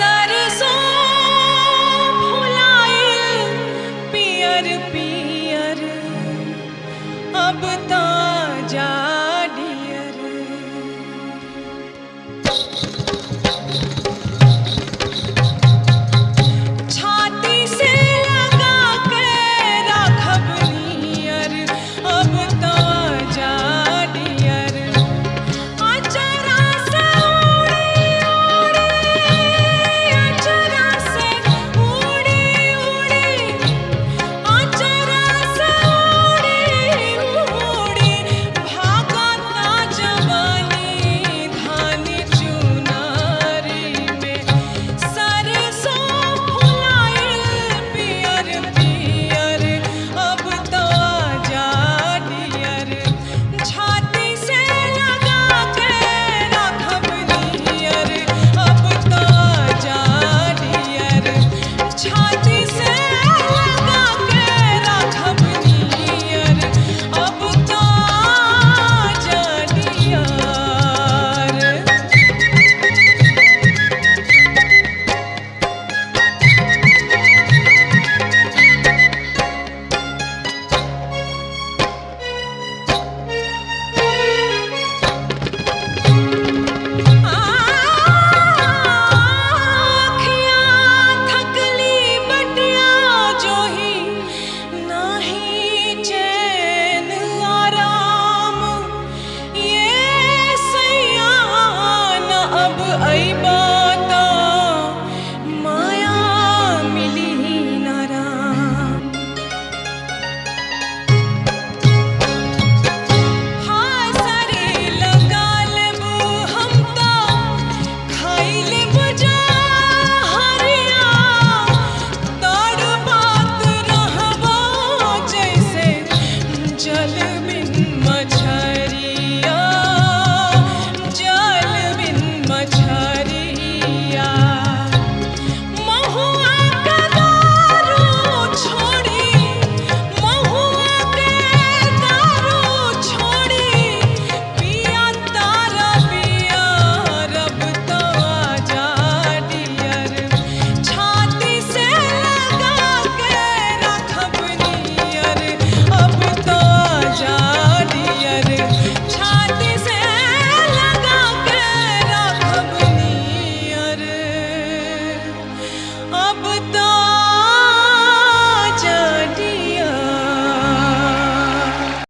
olhos but don't